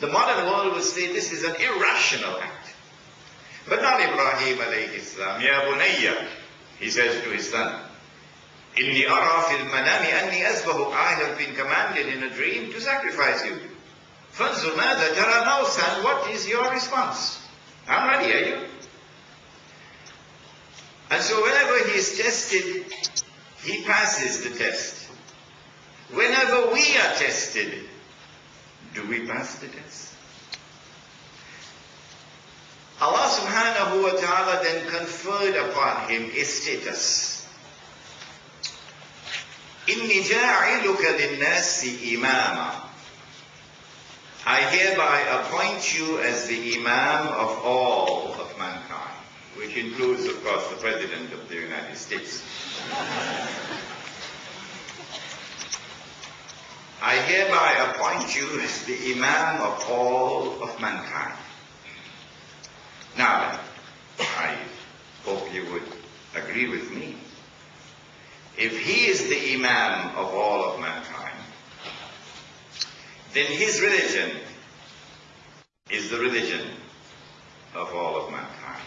The modern world would say this is an irrational act. But not Ibrahim alayhi salam. Ya bunayya, he says to his son, Inni ara fil manami anni azbahu. I have been commanded in a dream to sacrifice you. Fanzur mada tara now, son, what is your response? I'm ready, are you? And so whenever he is tested, he passes the test. Whenever we are tested, do we pass the test? Allah subhanahu wa ta'ala then conferred upon him a status. إِنِّي جَاعِلُكَ لِلنَّاسِ إِمَامًا I hereby appoint you as the Imam of all of mankind, which includes, of course, the President of the United States. I hereby appoint you as the Imam of all of mankind. Now, I hope you would agree with me. If he is the Imam of all of mankind, then his religion is the religion of all of mankind.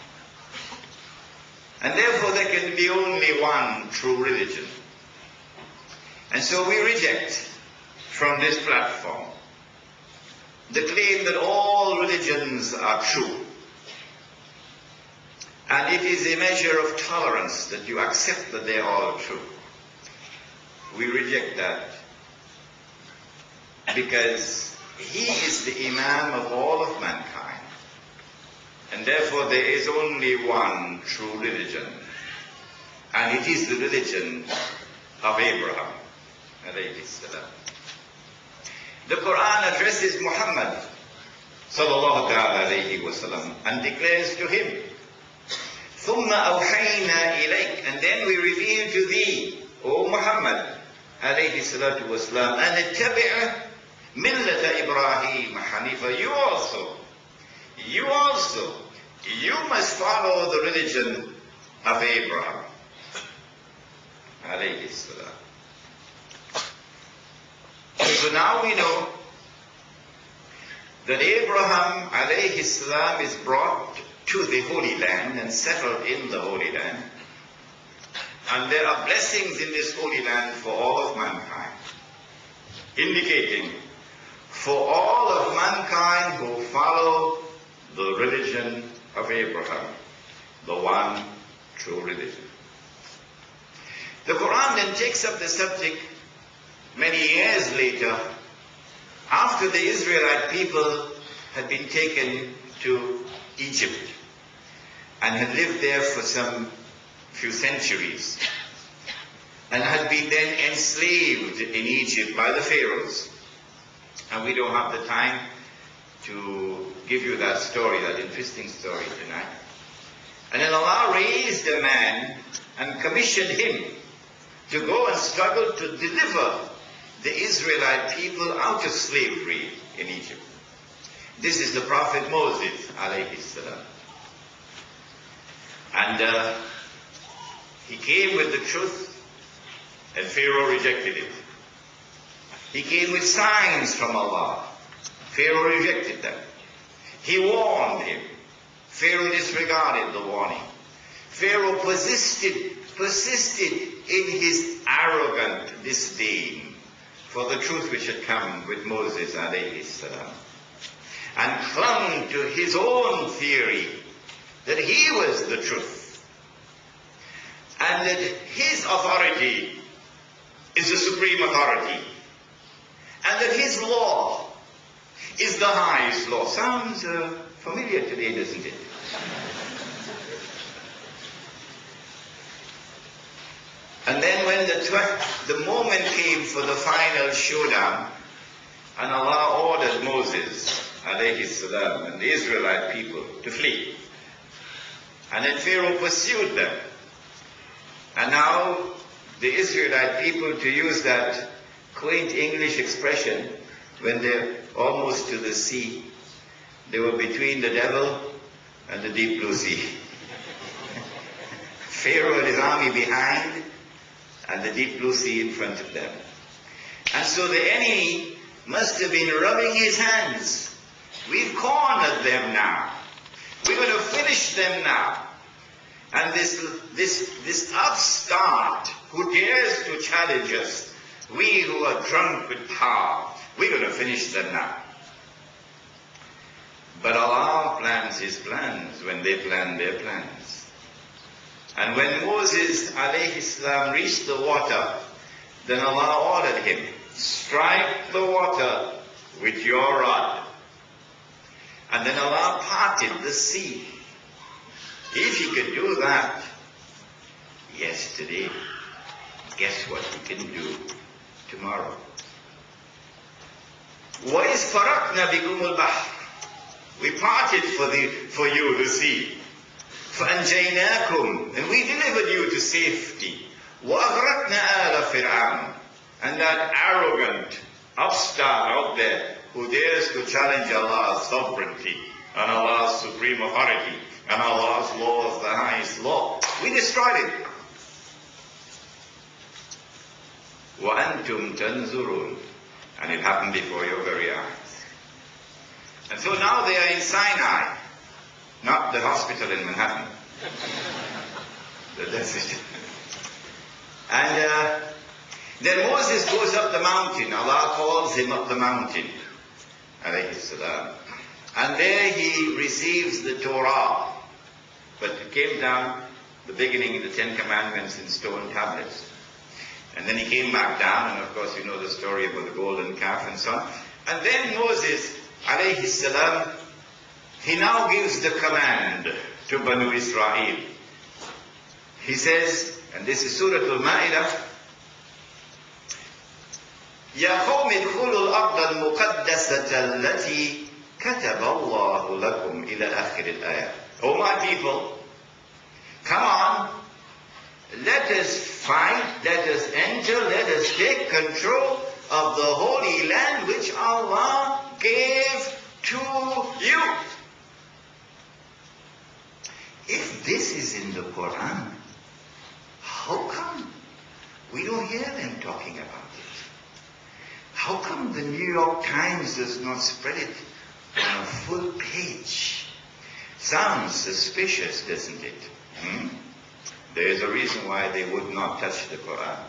And therefore there can be only one true religion. And so we reject from this platform the claim that all religions are true. And it is a measure of tolerance that you accept that they are all true. We reject that because he is the Imam of all of mankind. And therefore there is only one true religion. And it is the religion of Abraham. The Quran addresses Muhammad sallallahu alayhi wasallam and declares to him, ثُمَّ أَوْحَيْنَا إِلَيْكَ And then we reveal to thee, O Muhammad alayhi salatu wasalam, أَنِ اتَّبِعَ مِلَّةَ إِبْرَاهِيمَ حَنِيفًا You also, you also, you must follow the religion of Abraham alayhi salam. So now we know that Abraham alayhi salam is brought to the Holy Land and settled in the Holy Land. And there are blessings in this Holy Land for all of mankind, indicating for all of mankind who follow the religion of Abraham, the one true religion. The Quran then takes up the subject many years later, after the Israelite people had been taken to Egypt and had lived there for some few centuries and had been then enslaved in Egypt by the pharaohs. And we don't have the time to give you that story, that interesting story tonight. And then Allah raised a man and commissioned him to go and struggle to deliver the Israelite people out of slavery in Egypt. This is the Prophet Moses, alayhi salam. And uh, he came with the truth, and Pharaoh rejected it. He came with signs from Allah. Pharaoh rejected them. He warned him. Pharaoh disregarded the warning. Pharaoh persisted, persisted in his arrogant disdain for the truth which had come with Moses salam, and clung to his own theory that he was the truth, and that his authority is the supreme authority, and that his law is the highest law. Sounds uh, familiar today, doesn't it? And then when the, the moment came for the final showdown, and Allah ordered Moses, alayhi and the Israelite people to flee. And then Pharaoh pursued them. And now the Israelite people, to use that quaint English expression, when they're almost to the sea, they were between the devil and the deep blue sea. Pharaoh and his army behind, and the deep blue sea in front of them. And so the enemy must have been rubbing his hands We've cornered them now. We're going to finish them now. And this, this, this upstart who dares to challenge us, we who are drunk with power, we're going to finish them now. But Allah plans His plans when they plan their plans. And when Moses alayhi salam reached the water, then Allah ordered him, strike the water with your rod. And then Allah parted the sea. If he could do that yesterday, guess what he can do tomorrow? وَإِذْ فَرَقْنَا بِكُمُ الْبَحْرِ We parted for, the, for you the sea. فَأَنْجَيْنَاكُمْ And we delivered you to safety. وَأَغْرَقْنَا آلَ فِرْعَوْنَ And that arrogant upstart out there who dares to challenge Allah's sovereignty and Allah's supreme authority and Allah's law is the highest law. We destroyed it. وَأَنْتُمْ تَنْزُرُونَ And it happened before your very eyes. And so now they are in Sinai, not the hospital in Manhattan. the desert. And uh, then Moses goes up the mountain. Allah calls him up the mountain. And there he receives the Torah. But it came down, the beginning of the Ten Commandments in stone tablets. And then he came back down, and of course you know the story about the golden calf and so on. And then Moses, alayhi salam, he now gives the command to Banu Israel. He says, and this is Surah Al-Ma'idah, يا قوم ادخلوا الأرض المقدسة التي كتب الله لكم إلى آخر الآية. Oh my people, come on, let us fight, let us enter, let us take control of the Holy Land which Allah gave to you. If this is in the Quran, how come we don't hear them talking about it? How come the New York Times does not spread it on a full page? Sounds suspicious, doesn't it? Hmm? There is a reason why they would not touch the Quran.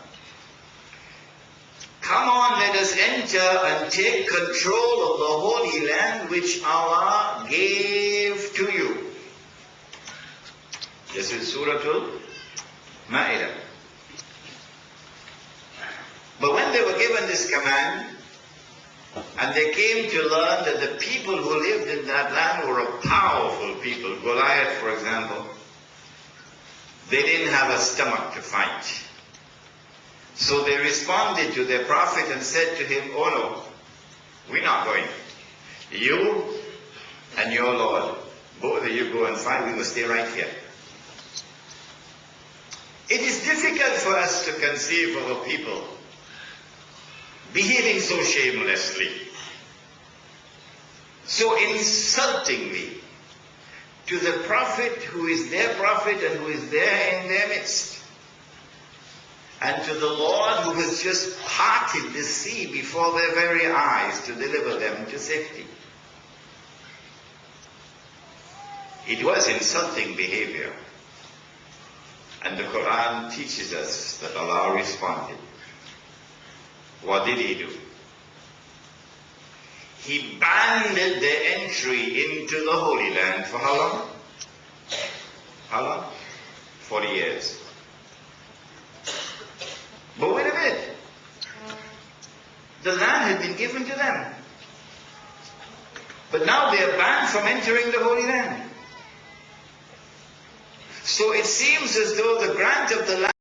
Come on, let us enter and take control of the Holy Land which Allah gave to you. This is Surah Al-Ma'idah. But when they were given this command, and they came to learn that the people who lived in that land were a powerful people, Goliath, for example, they didn't have a stomach to fight. So they responded to their prophet and said to him, Oh no, we're not going. You and your Lord, both of you go and fight, we will stay right here. It is difficult for us to conceive of a people behaving so shamelessly, so insultingly to the prophet who is their prophet and who is there in their midst, and to the Lord who has just parted the sea before their very eyes to deliver them to safety. It was insulting behavior. And the Quran teaches us that Allah responded. What did he do? He banned the entry into the Holy Land for how long? How long? 40 years. But wait a minute. The land had been given to them. But now they are banned from entering the Holy Land. So it seems as though the grant of the land